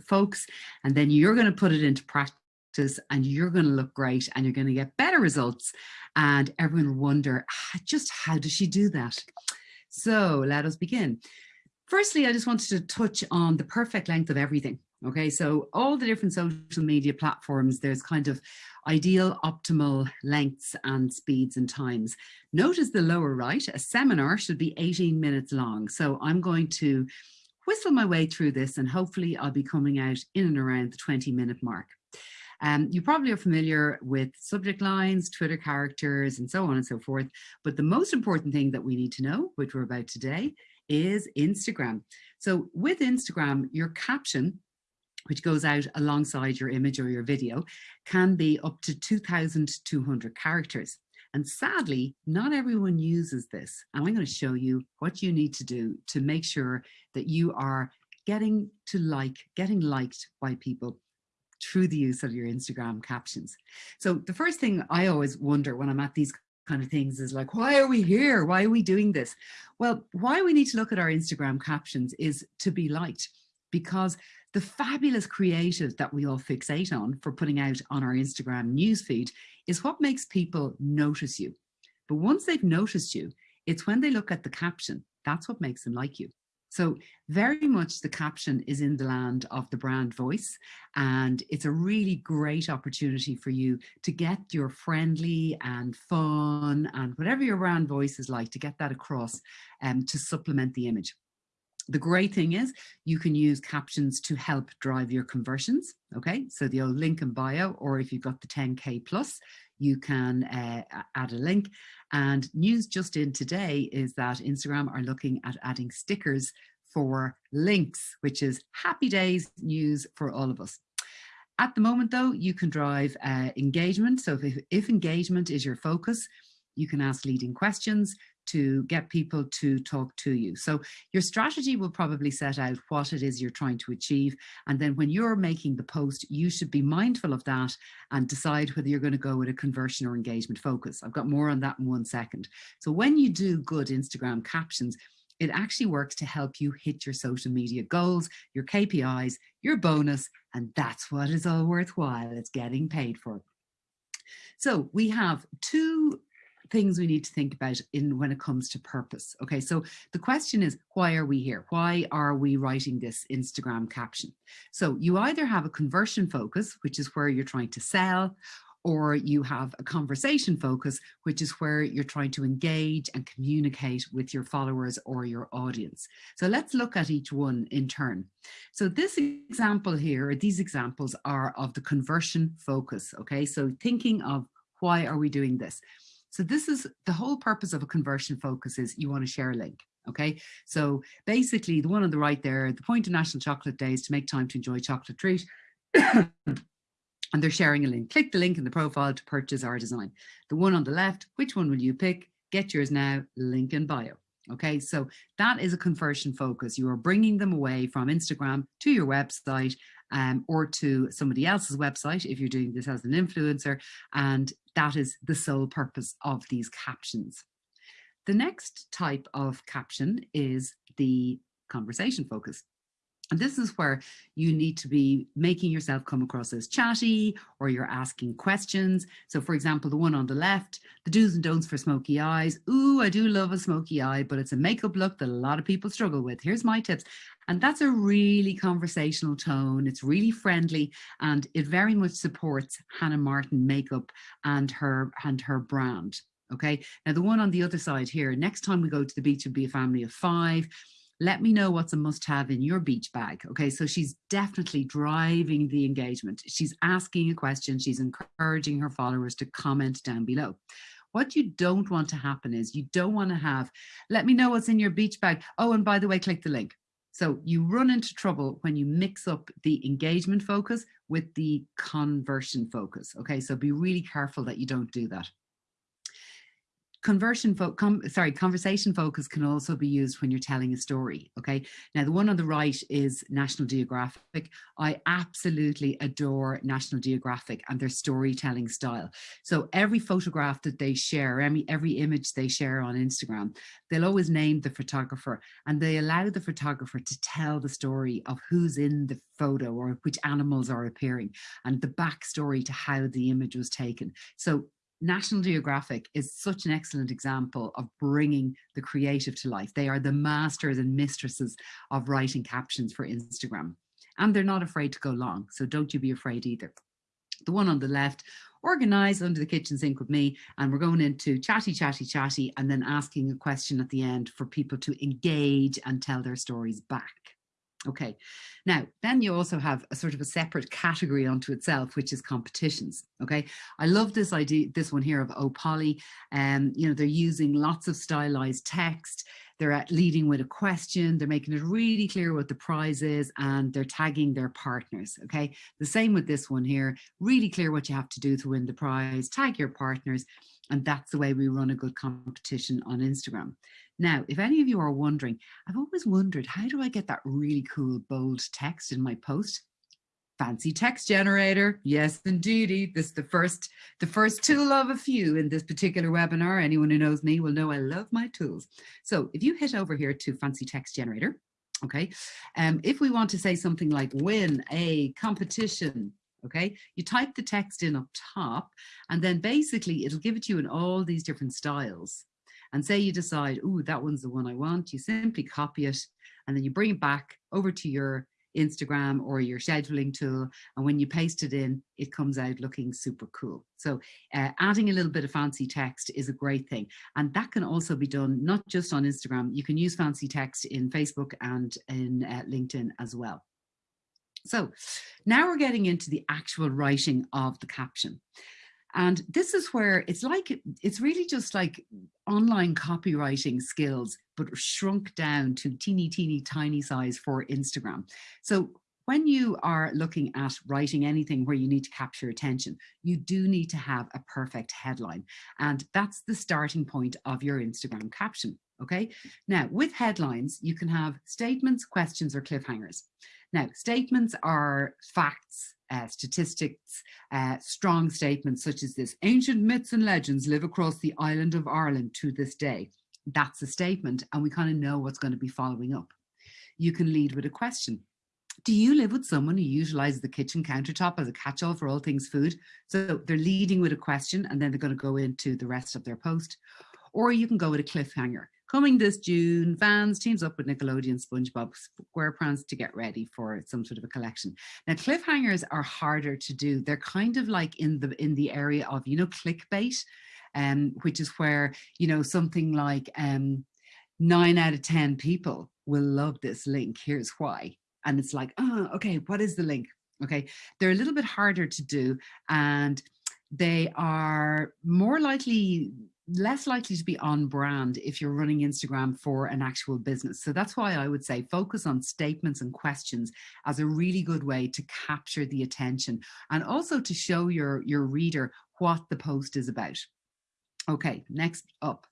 folks, and then you're going to put it into practice and you're going to look great and you're going to get better results and everyone will wonder ah, just how does she do that? So let us begin. Firstly, I just wanted to touch on the perfect length of everything. Okay, so all the different social media platforms, there's kind of ideal optimal lengths and speeds and times. Notice the lower right, a seminar should be 18 minutes long. So I'm going to whistle my way through this and hopefully I'll be coming out in and around the 20 minute mark. Um, you probably are familiar with subject lines, Twitter characters, and so on and so forth. But the most important thing that we need to know, which we're about today, is Instagram. So with Instagram, your caption which goes out alongside your image or your video, can be up to 2,200 characters. And sadly, not everyone uses this. And I'm going to show you what you need to do to make sure that you are getting to like, getting liked by people through the use of your Instagram captions. So the first thing I always wonder when I'm at these kind of things is like, why are we here? Why are we doing this? Well, why we need to look at our Instagram captions is to be liked because the fabulous creative that we all fixate on for putting out on our Instagram newsfeed is what makes people notice you. But once they've noticed you, it's when they look at the caption, that's what makes them like you. So very much the caption is in the land of the brand voice and it's a really great opportunity for you to get your friendly and fun and whatever your brand voice is like to get that across um, to supplement the image. The great thing is you can use captions to help drive your conversions. Okay, so the old link in bio, or if you've got the 10K plus, you can uh, add a link. And news just in today is that Instagram are looking at adding stickers for links, which is happy days news for all of us. At the moment, though, you can drive uh, engagement. So if, if engagement is your focus, you can ask leading questions to get people to talk to you. So your strategy will probably set out what it is you're trying to achieve. And then when you're making the post, you should be mindful of that and decide whether you're going to go with a conversion or engagement focus. I've got more on that in one second. So when you do good Instagram captions, it actually works to help you hit your social media goals, your KPIs, your bonus, and that's what is all worthwhile. It's getting paid for. So we have two things we need to think about in when it comes to purpose. Okay, so the question is, why are we here? Why are we writing this Instagram caption? So you either have a conversion focus, which is where you're trying to sell, or you have a conversation focus, which is where you're trying to engage and communicate with your followers or your audience. So let's look at each one in turn. So this example here, these examples are of the conversion focus. Okay, so thinking of why are we doing this? So this is the whole purpose of a conversion focus is you want to share a link. Okay, so basically the one on the right there, the point of National Chocolate Day is to make time to enjoy chocolate treat. and they're sharing a link. Click the link in the profile to purchase our design. The one on the left, which one will you pick? Get yours now, link in bio. Okay, so that is a conversion focus. You are bringing them away from Instagram to your website um, or to somebody else's website if you're doing this as an influencer. And that is the sole purpose of these captions. The next type of caption is the conversation focus. And this is where you need to be making yourself come across as chatty or you're asking questions. So for example, the one on the left, the do's and don'ts for smoky eyes. Ooh, I do love a smoky eye, but it's a makeup look that a lot of people struggle with. Here's my tips. And that's a really conversational tone. It's really friendly and it very much supports Hannah Martin makeup and her and her brand. Okay. Now the one on the other side here, next time we go to the beach, and be a family of five let me know what's a must have in your beach bag. Okay, so she's definitely driving the engagement. She's asking a question, she's encouraging her followers to comment down below. What you don't want to happen is you don't want to have, let me know what's in your beach bag. Oh, and by the way, click the link. So you run into trouble when you mix up the engagement focus with the conversion focus. Okay, so be really careful that you don't do that. Conversion com sorry conversation focus can also be used when you're telling a story okay? Now the one on the right is national geographic. I absolutely adore national geographic and their storytelling style. So every photograph that they share every every image they share on instagram they'll always name the photographer and they allow the photographer to tell the story of who's in the photo or which animals are appearing and the backstory to how the image was taken. So National Geographic is such an excellent example of bringing the creative to life. They are the masters and mistresses of writing captions for Instagram. And they're not afraid to go long, so don't you be afraid either. The one on the left, organize under the kitchen sink with me, and we're going into chatty, chatty, chatty, and then asking a question at the end for people to engage and tell their stories back. Okay, now then you also have a sort of a separate category onto itself, which is competitions. Okay, I love this idea, this one here of Opoly. Um, you know, they're using lots of stylized text. They're at leading with a question. They're making it really clear what the prize is, and they're tagging their partners. Okay, the same with this one here. Really clear what you have to do to win the prize. Tag your partners, and that's the way we run a good competition on Instagram. Now, if any of you are wondering, I've always wondered, how do I get that really cool bold text in my post? Fancy text generator. Yes, indeedy. This is the first, the first tool of a few in this particular webinar. Anyone who knows me will know I love my tools. So if you hit over here to fancy text generator, okay, um, if we want to say something like win a competition, okay you type the text in up top and then basically it'll give it to you in all these different styles and say you decide, oh, that one's the one I want, you simply copy it and then you bring it back over to your Instagram or your scheduling tool. And when you paste it in, it comes out looking super cool. So uh, adding a little bit of fancy text is a great thing. And that can also be done not just on Instagram. You can use fancy text in Facebook and in uh, LinkedIn as well. So now we're getting into the actual writing of the caption. And this is where it's like, it's really just like online copywriting skills, but shrunk down to teeny, teeny, tiny size for Instagram. So when you are looking at writing anything where you need to capture attention, you do need to have a perfect headline. And that's the starting point of your Instagram caption. Okay. Now with headlines, you can have statements, questions, or cliffhangers. Now, statements are facts, uh, statistics, uh, strong statements such as this, ancient myths and legends live across the island of Ireland to this day. That's a statement and we kind of know what's going to be following up. You can lead with a question. Do you live with someone who utilizes the kitchen countertop as a catch-all for all things food? So they're leading with a question and then they're going to go into the rest of their post. Or you can go with a cliffhanger. Coming this June, Vans teams up with Nickelodeon SpongeBob SquarePants to get ready for some sort of a collection. Now, cliffhangers are harder to do. They're kind of like in the in the area of, you know, clickbait, um, which is where, you know, something like um, nine out of 10 people will love this link. Here's why. And it's like, oh, okay, what is the link? Okay, they're a little bit harder to do and they are more likely less likely to be on brand if you're running Instagram for an actual business. So that's why I would say focus on statements and questions as a really good way to capture the attention and also to show your, your reader what the post is about. Okay, next up.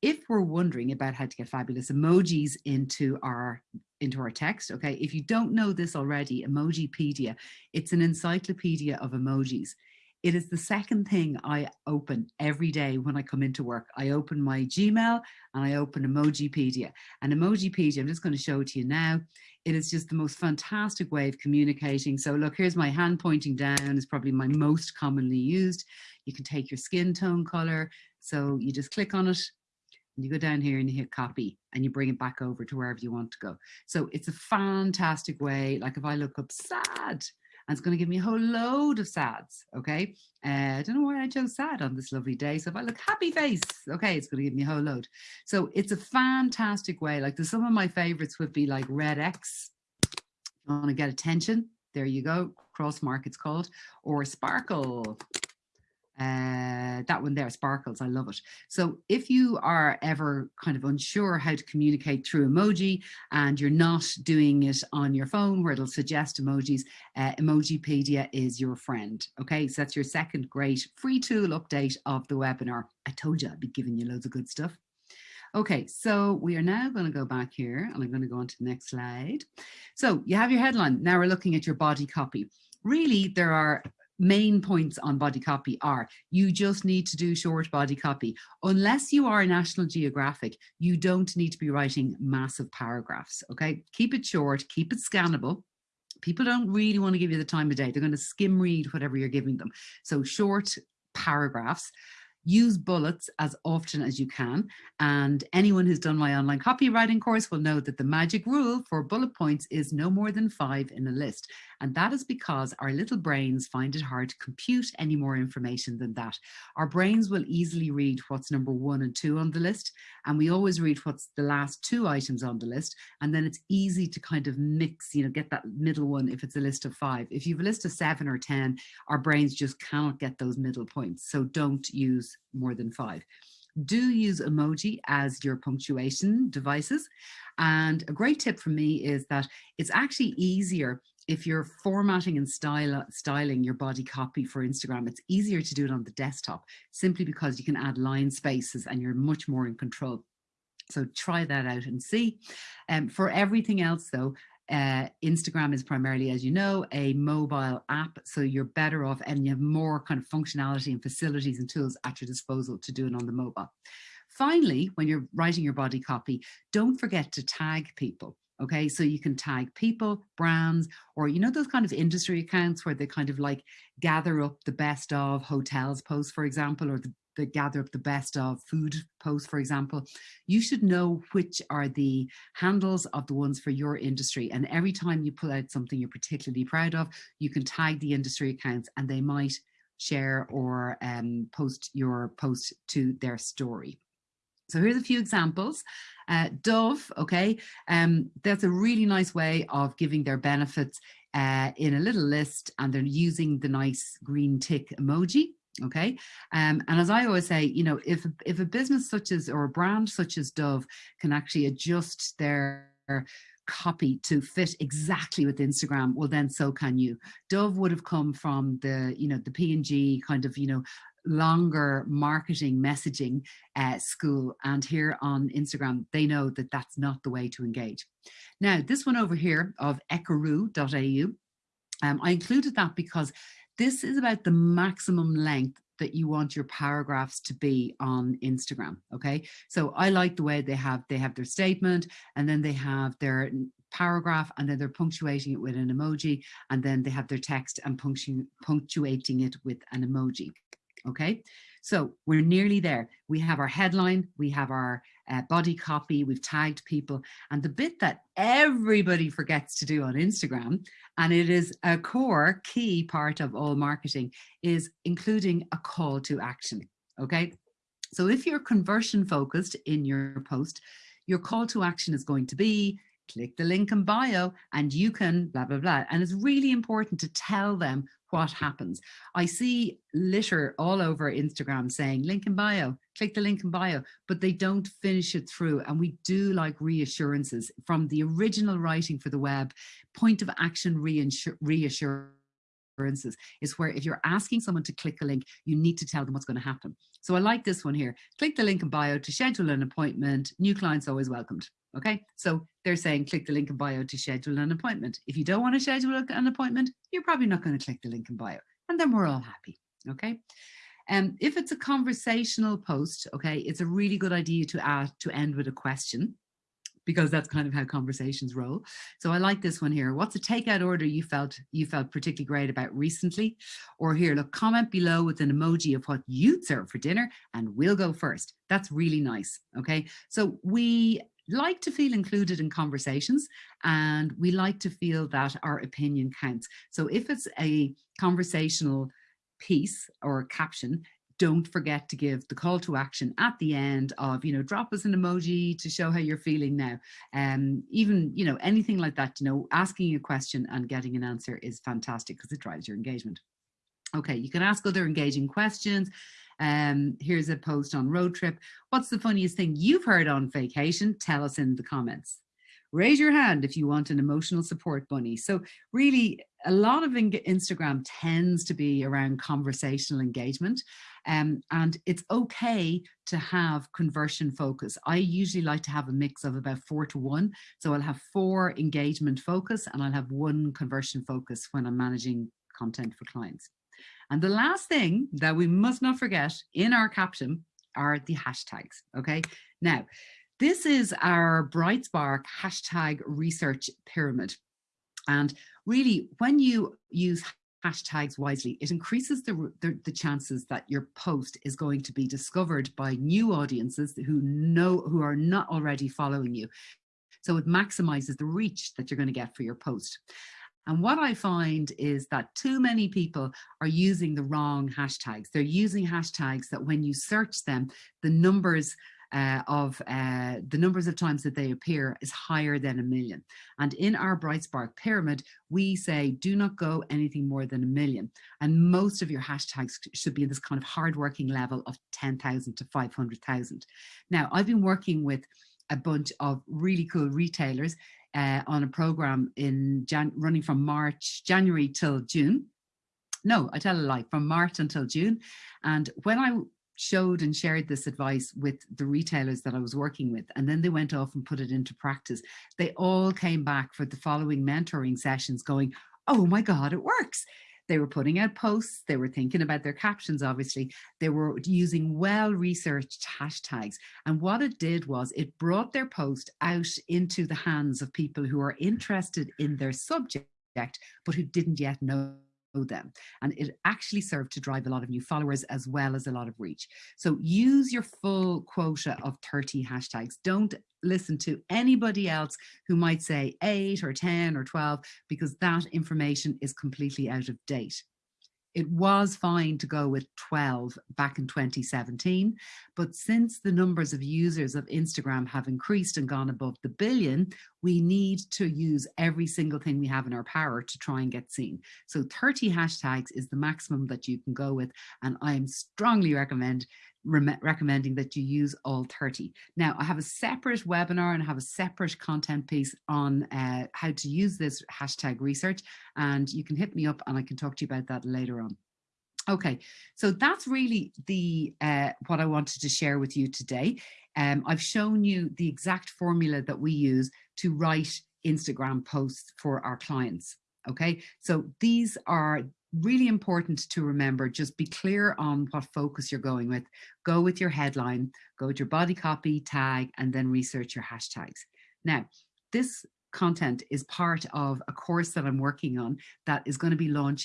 If we're wondering about how to get fabulous emojis into our into our text, okay, if you don't know this already, Emojipedia, it's an encyclopedia of emojis. It is the second thing I open every day when I come into work. I open my Gmail and I open Emojipedia. And Emojipedia, I'm just going to show it to you now. It is just the most fantastic way of communicating. So look, here's my hand pointing down is probably my most commonly used. You can take your skin tone color. So you just click on it and you go down here and you hit copy and you bring it back over to wherever you want to go. So it's a fantastic way. Like if I look up sad, and it's going to give me a whole load of sads. Okay. Uh, I don't know why I chose sad on this lovely day. So if I look happy face, okay, it's going to give me a whole load. So it's a fantastic way. Like the, some of my favorites would be like red X. You want to get attention. There you go. Cross mark it's called or sparkle. Uh, that one there, sparkles, I love it. So if you are ever kind of unsure how to communicate through emoji and you're not doing it on your phone where it'll suggest emojis, uh, Emojipedia is your friend. Okay, so that's your second great free tool update of the webinar. I told you I'd be giving you loads of good stuff. Okay, so we are now going to go back here and I'm going to go on to the next slide. So you have your headline. Now we're looking at your body copy. Really, there are main points on body copy are you just need to do short body copy. Unless you are National Geographic, you don't need to be writing massive paragraphs, okay? Keep it short, keep it scannable. People don't really want to give you the time of day. They're going to skim read whatever you're giving them. So short paragraphs use bullets as often as you can. And anyone who's done my online copywriting course will know that the magic rule for bullet points is no more than five in a list. And that is because our little brains find it hard to compute any more information than that. Our brains will easily read what's number one and two on the list. And we always read what's the last two items on the list. And then it's easy to kind of mix, you know, get that middle one if it's a list of five. If you've a list of seven or 10, our brains just cannot get those middle points. So don't use more than five. Do use emoji as your punctuation devices. And a great tip from me is that it's actually easier if you're formatting and style, styling your body copy for Instagram, it's easier to do it on the desktop simply because you can add line spaces and you're much more in control. So try that out and see. Um, for everything else though, uh, Instagram is primarily, as you know, a mobile app, so you're better off and you have more kind of functionality and facilities and tools at your disposal to do it on the mobile. Finally, when you're writing your body copy, don't forget to tag people. Okay, so you can tag people, brands, or you know those kind of industry accounts where they kind of like gather up the best of hotels posts, for example, or the that gather up the best of food posts, for example, you should know which are the handles of the ones for your industry. And every time you pull out something you're particularly proud of, you can tag the industry accounts and they might share or um, post your post to their story. So here's a few examples. Uh, Dove, okay, um, that's a really nice way of giving their benefits uh, in a little list and they're using the nice green tick emoji okay um, and as i always say you know if if a business such as or a brand such as dove can actually adjust their copy to fit exactly with instagram well then so can you dove would have come from the you know the p&g kind of you know longer marketing messaging uh, school and here on Instagram they know that that's not the way to engage. Now this one over here of ekaroo.au um, I included that because this is about the maximum length that you want your paragraphs to be on Instagram. Okay. So I like the way they have, they have their statement and then they have their paragraph and then they're punctuating it with an emoji and then they have their text and punctu punctuating it with an emoji. Okay. So we're nearly there. We have our headline, we have our uh, body copy, we've tagged people. And the bit that everybody forgets to do on Instagram, and it is a core key part of all marketing, is including a call to action. Okay. So if you're conversion focused in your post, your call to action is going to be click the link in bio and you can blah, blah, blah. And it's really important to tell them what happens. I see litter all over Instagram saying link in bio, click the link in bio, but they don't finish it through. And we do like reassurances from the original writing for the web, point of action reassurance is where if you're asking someone to click a link, you need to tell them what's going to happen. So I like this one here. Click the link in bio to schedule an appointment. New clients always welcomed. Okay, so they're saying click the link in bio to schedule an appointment. If you don't want to schedule an appointment, you're probably not going to click the link in bio. And then we're all happy. Okay. Um, if it's a conversational post, okay, it's a really good idea to add to end with a question because that's kind of how conversations roll. So I like this one here. What's a takeout order you felt you felt particularly great about recently? Or here, look, comment below with an emoji of what you'd serve for dinner and we'll go first. That's really nice. Okay. So we like to feel included in conversations and we like to feel that our opinion counts. So if it's a conversational piece or caption, don't forget to give the call to action at the end of, you know, drop us an emoji to show how you're feeling now. Um, even, you know, anything like that, you know, asking a question and getting an answer is fantastic because it drives your engagement. Okay, you can ask other engaging questions. Um, here's a post on road trip. What's the funniest thing you've heard on vacation? Tell us in the comments. Raise your hand if you want an emotional support bunny. So really a lot of Instagram tends to be around conversational engagement um, and it's okay to have conversion focus. I usually like to have a mix of about four to one. So I'll have four engagement focus and I'll have one conversion focus when I'm managing content for clients. And the last thing that we must not forget in our caption are the hashtags, okay? Now, this is our BrightSpark hashtag research pyramid. And really, when you use hashtags wisely, it increases the, the, the, chances that your post is going to be discovered by new audiences who know who are not already following you. So it maximizes the reach that you're going to get for your post. And what I find is that too many people are using the wrong hashtags. They're using hashtags that when you search them, the numbers uh, of uh, the numbers of times that they appear is higher than a million. And in our BrightSpark pyramid, we say do not go anything more than a million. And most of your hashtags should be in this kind of hardworking level of 10,000 to 500,000. Now, I've been working with a bunch of really cool retailers uh, on a program in Jan running from March, January till June. No, I tell a lie, from March until June. And when I showed and shared this advice with the retailers that I was working with, and then they went off and put it into practice, they all came back for the following mentoring sessions going, oh my God, it works. They were putting out posts, they were thinking about their captions, obviously. They were using well-researched hashtags. And what it did was it brought their post out into the hands of people who are interested in their subject, but who didn't yet know them. And it actually served to drive a lot of new followers as well as a lot of reach. So use your full quota of 30 hashtags. Don't listen to anybody else who might say eight or 10 or 12, because that information is completely out of date. It was fine to go with 12 back in 2017, but since the numbers of users of Instagram have increased and gone above the billion, we need to use every single thing we have in our power to try and get seen. So 30 hashtags is the maximum that you can go with, and I am strongly recommend re recommending that you use all 30. Now, I have a separate webinar and have a separate content piece on uh, how to use this hashtag research, and you can hit me up and I can talk to you about that later on. Okay, so that's really the uh, what I wanted to share with you today. Um, I've shown you the exact formula that we use to write Instagram posts for our clients. Okay, so these are really important to remember, just be clear on what focus you're going with. Go with your headline, go with your body copy, tag, and then research your hashtags. Now, this content is part of a course that I'm working on that is going to be launching